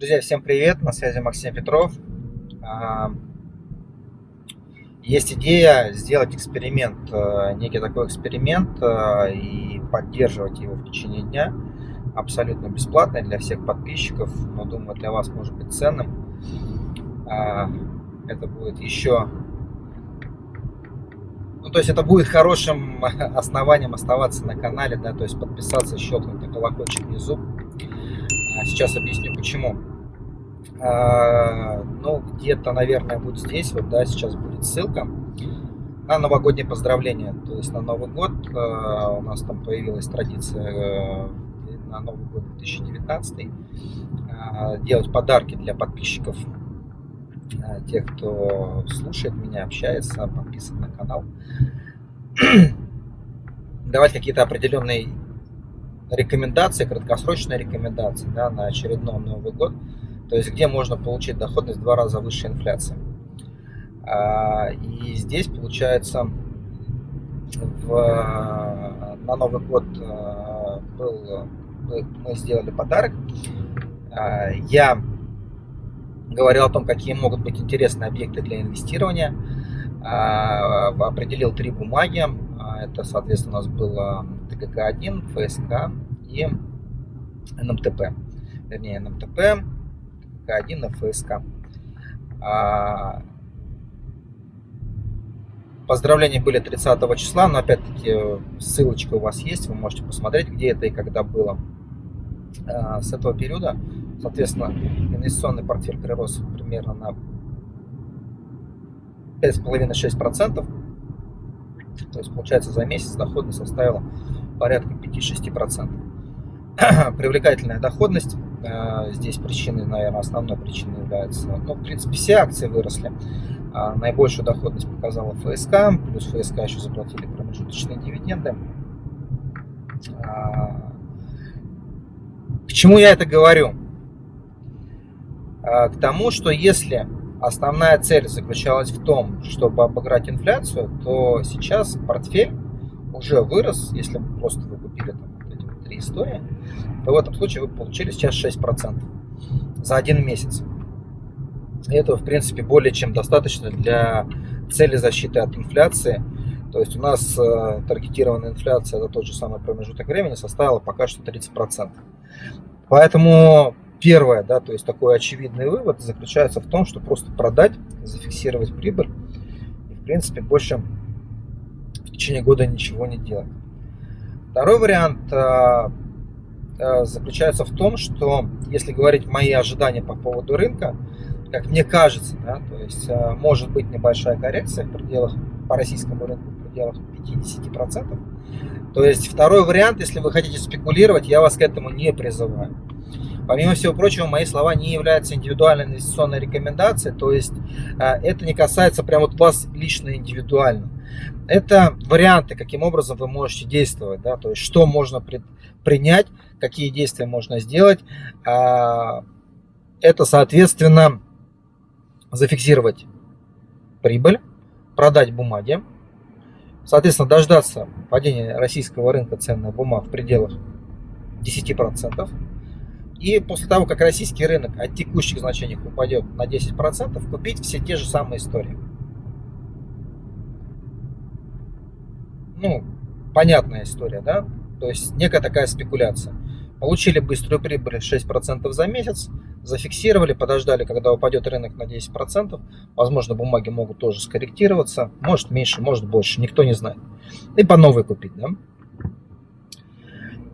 Друзья, всем привет! На связи Максим Петров. А, есть идея сделать эксперимент, э, некий такой эксперимент э, и поддерживать его в течение дня. Абсолютно бесплатный для всех подписчиков, но думаю для вас может быть ценным. А, это будет еще... Ну, то есть это будет хорошим основанием оставаться на канале, да, то есть подписаться, щелкнуть на колокольчик внизу. А, сейчас объясню почему. А, ну, где-то, наверное, будет здесь, вот, да, сейчас будет ссылка на новогоднее поздравление. То есть на Новый год а, у нас там появилась традиция э, на Новый год 2019 а, делать подарки для подписчиков, тех, кто слушает меня, общается, подписан на канал. Давать какие-то определенные рекомендации, краткосрочные рекомендации да, на очередной Новый год – то есть где можно получить доходность в два раза выше инфляции. А, и здесь получается в, на Новый год а, был, мы сделали подарок. А, я говорил о том, какие могут быть интересные объекты для инвестирования. Определил три бумаги. Это, соответственно, у нас было ТГК-1, ФСК и НМТП. Вернее, НМТП, ФСК-1 на ФСК. А, поздравления были 30 числа, но опять-таки ссылочка у вас есть, вы можете посмотреть, где это и когда было. А, с этого периода, соответственно, инвестиционный портфель прирос примерно на 5,5-6%. То есть, получается, за месяц доходность составила порядка 5-6%. Привлекательная доходность Э, здесь причиной, наверное, основной причиной является, ну, в принципе, все акции выросли. А наибольшую доходность показала ФСК, плюс ФСК еще заплатили промежуточные дивиденды. А, к чему я это говорю? А, к тому, что если основная цель заключалась в том, чтобы обыграть инфляцию, то сейчас портфель уже вырос, если просто вы купили там, вот эти вот три истории, то в этом случае вы получили сейчас 6% за один месяц. И этого, в принципе, более чем достаточно для цели защиты от инфляции. То есть у нас э, таргетированная инфляция за тот же самый промежуток времени составила пока что 30%. Поэтому первое, да, то есть такой очевидный вывод заключается в том, что просто продать, зафиксировать прибыль и, в принципе, больше в течение года ничего не делать. Второй вариант э, Э, заключается в том, что если говорить мои ожидания по поводу рынка, как мне кажется, да, то есть э, может быть небольшая коррекция в пределах по российскому рынку в пределах 50%. То есть второй вариант, если вы хотите спекулировать, я вас к этому не призываю. Помимо всего прочего, мои слова не являются индивидуальной инвестиционной рекомендацией, то есть это не касается прямо вот вас лично индивидуально. Это варианты, каким образом вы можете действовать, да, то есть что можно принять, какие действия можно сделать. А, это, соответственно, зафиксировать прибыль, продать бумаги, соответственно, дождаться падения российского рынка ценных бумаг в пределах 10%. И после того, как российский рынок от текущих значений упадет на 10%, купить все те же самые истории. Ну, понятная история, да? То есть некая такая спекуляция. Получили быструю прибыль 6% за месяц, зафиксировали, подождали, когда упадет рынок на 10%. Возможно, бумаги могут тоже скорректироваться. Может меньше, может больше, никто не знает. И по новой купить. Да?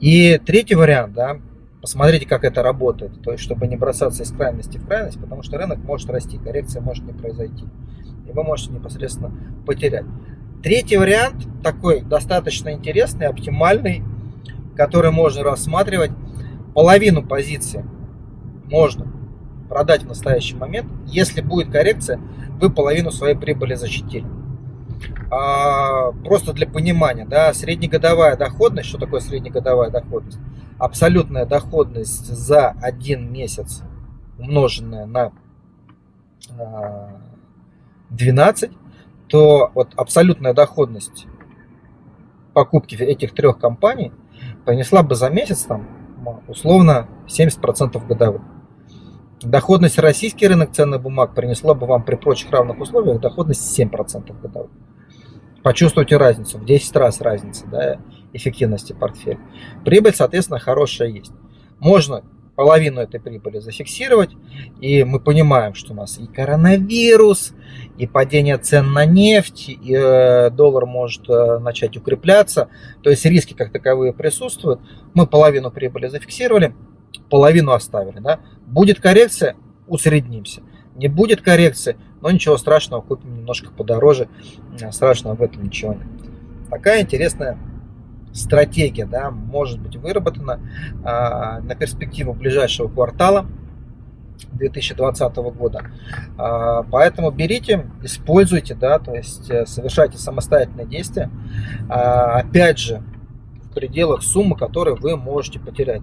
И третий вариант, да, посмотрите, как это работает. То есть, чтобы не бросаться из крайности в крайность, потому что рынок может расти, коррекция может не произойти. И вы можете непосредственно потерять. Третий вариант, такой достаточно интересный, оптимальный, который можно рассматривать. Половину позиции можно продать в настоящий момент. Если будет коррекция, вы половину своей прибыли защитили. А, просто для понимания, да, среднегодовая доходность, что такое среднегодовая доходность? Абсолютная доходность за один месяц, умноженная на 12, а, то вот абсолютная доходность покупки этих трех компаний – принесла бы за месяц там условно 70% годовых. Доходность российский рынок ценных бумаг принесла бы вам при прочих равных условиях доходность 7% годовых. Почувствуйте разницу, в 10 раз разница да, эффективности портфеля. Прибыль, соответственно, хорошая есть. Можно половину этой прибыли зафиксировать, и мы понимаем, что у нас и коронавирус, и падение цен на нефть, и э, доллар может э, начать укрепляться, то есть риски как таковые присутствуют. Мы половину прибыли зафиксировали, половину оставили. Да? Будет коррекция, усреднимся. Не будет коррекции, но ничего страшного, купим немножко подороже, страшного в этом ничего нет. Такая интересная стратегия да, может быть выработана а, на перспективу ближайшего квартала 2020 года. А, поэтому берите, используйте, да, то есть э, совершайте самостоятельные действия. А, опять же, в пределах суммы, которую вы можете потерять.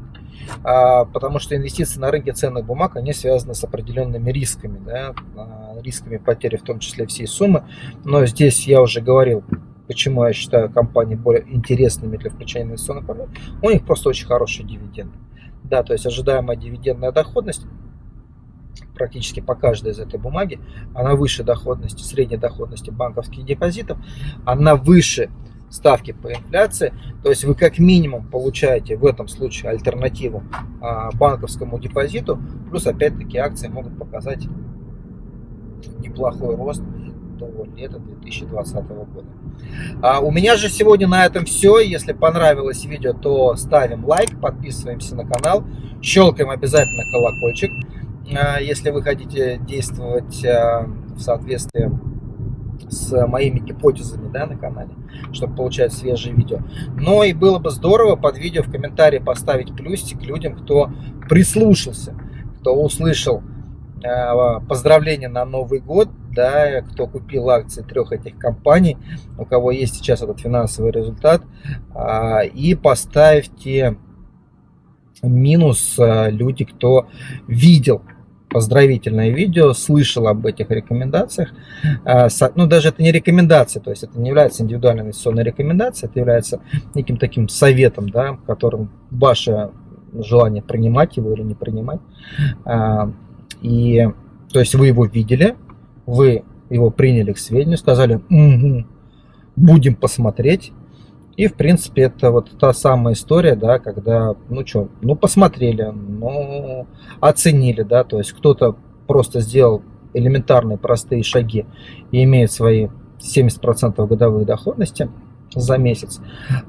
А, потому что инвестиции на рынке ценных бумаг, они связаны с определенными рисками, да, а, рисками потери, в том числе всей суммы. Но здесь я уже говорил, почему я считаю компании более интересными для включения инвестиционных портфелей, у них просто очень хорошие дивиденды. Да, то есть ожидаемая дивидендная доходность практически по каждой из этой бумаги, она выше доходности, средней доходности банковских депозитов, она выше ставки по инфляции, то есть вы как минимум получаете в этом случае альтернативу а, банковскому депозиту, плюс опять-таки акции могут показать неплохой рост до лета 2020 года. А у меня же сегодня на этом все. Если понравилось видео, то ставим лайк, подписываемся на канал, щелкаем обязательно колокольчик. А, если вы хотите действовать а, в соответствии с моими гипотезами да, на канале, чтобы получать свежие видео. Но и было бы здорово под видео в комментарии поставить плюсик людям, кто прислушался, кто услышал Э, поздравления на Новый год, да, кто купил акции трех этих компаний, у кого есть сейчас этот финансовый результат, а, и поставьте минус э, люди, кто видел поздравительное видео, слышал об этих рекомендациях. Э, ну, даже это не рекомендация, то есть это не является индивидуальной инвестиционной рекомендацией, это является неким таким советом, да, которым ваше желание принимать его или не принимать. И то есть вы его видели, вы его приняли к сведению, сказали, угу, будем посмотреть. И, в принципе, это вот та самая история, да, когда, ну что, ну посмотрели, ну оценили, да, то есть кто-то просто сделал элементарные простые шаги и имеет свои 70% годовой доходности за месяц,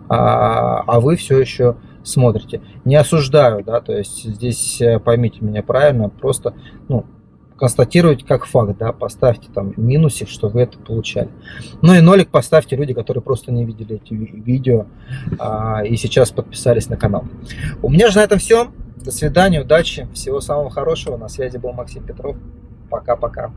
а, а вы все еще смотрите. Не осуждаю, да, то есть здесь э, поймите меня правильно, просто, ну, констатируйте как факт, да, поставьте там минусик, что вы это получали. Ну и нолик поставьте люди, которые просто не видели эти видео а, и сейчас подписались на канал. У меня же на этом все. До свидания, удачи, всего самого хорошего. На связи был Максим Петров. Пока-пока.